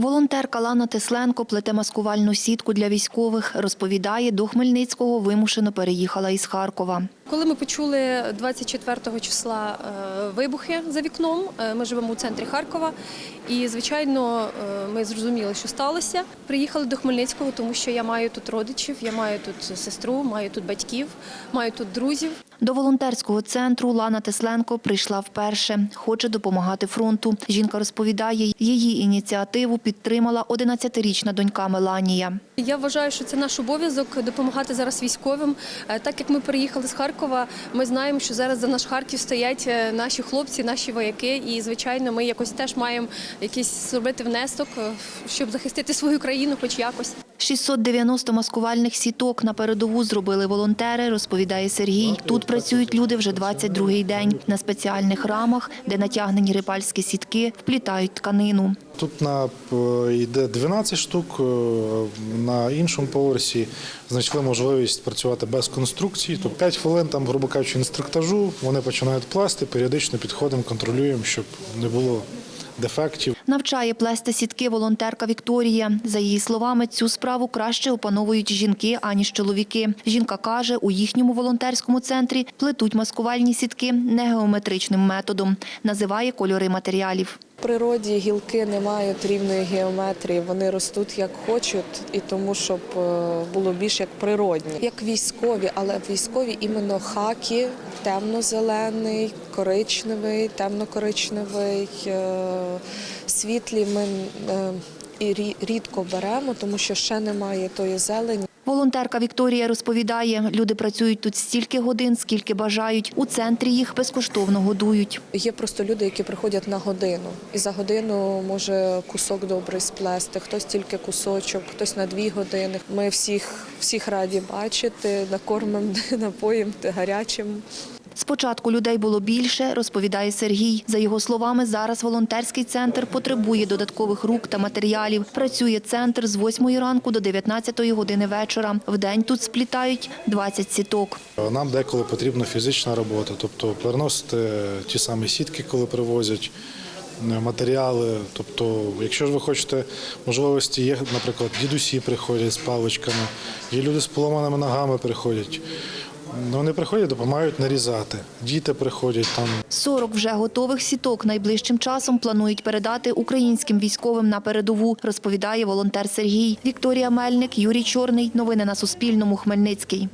Волонтерка Лана Тесленко плете маскувальну сітку для військових. Розповідає, до Хмельницького вимушено переїхала із Харкова. Коли ми почули 24 числа е, вибухи за вікном, е, ми живемо у центрі Харкова, і звичайно, е, ми зрозуміли, що сталося. Приїхали до Хмельницького, тому що я маю тут родичів, я маю тут сестру, маю тут батьків, маю тут друзів. До волонтерського центру Лана Тесленко прийшла вперше. Хоче допомагати фронту. Жінка розповідає, її ініціативу підтримала 11-річна донька Меланія. Я вважаю, що це наш обов'язок допомагати зараз військовим. Так як ми переїхали з Харкова, ми знаємо, що зараз за наш Харків стоять е, наші хлопці, наші вояки, і звичайно, ми якось теж маємо якийсь зробити внесок, е, щоб захистити свою країну, хоч якось. 690 маскувальних сіток на передову зробили волонтери, розповідає Сергій. Тут працюють люди вже 22-й день. На спеціальних рамах, де натягнені рибальські сітки, вплітають тканину. Тут на е, йде 12 штук, е, на іншому поверсі знайшли можливість працювати без конструкцій. То 5 хвилин там, грубо кажучи, інструктажу. Вони починають пласти, періодично підходимо, контролюємо, щоб не було дефектів. Навчає плести сітки волонтерка Вікторія. За її словами, цю справу краще опановують жінки, аніж чоловіки. Жінка каже, у їхньому волонтерському центрі плетуть маскувальні сітки не геометричним методом. Називає кольори матеріалів. Природі гілки не мають рівної геометрії, вони ростуть як хочуть, і тому, щоб е, було більш як природні. Як військові, але військові іменно хаки, темно-зелений, коричневий, темно-коричневий, е, світлі ми е, і рідко беремо, тому що ще немає тої зелені. Волонтерка Вікторія розповідає, люди працюють тут стільки годин, скільки бажають. У центрі їх безкоштовно годують. Є просто люди, які приходять на годину, і за годину може кусок добрий сплести, хтось тільки кусочок, хтось на дві години. Ми всіх, всіх раді бачити, накормимо, напоїм гарячим. Спочатку людей було більше, розповідає Сергій. За його словами, зараз волонтерський центр потребує додаткових рук та матеріалів. Працює центр з 8 ранку до 19 години вечора. Вдень тут сплітають 20 сіток. Нам деколи потрібна фізична робота, тобто переносити ті самі сітки, коли привозять. е, Матеріали, тобто, якщо ж ви хочете можливості, є, наприклад, дідусі приходять з паличками, є люди з поломаними ногами приходять. Ну, Вони приходять, допомагають нарізати. Діти приходять там 40 вже готових сіток найближчим часом планують передати українським військовим на передову, розповідає волонтер Сергій. Вікторія Мельник, Юрій Чорний. Новини на Суспільному. Хмельницький.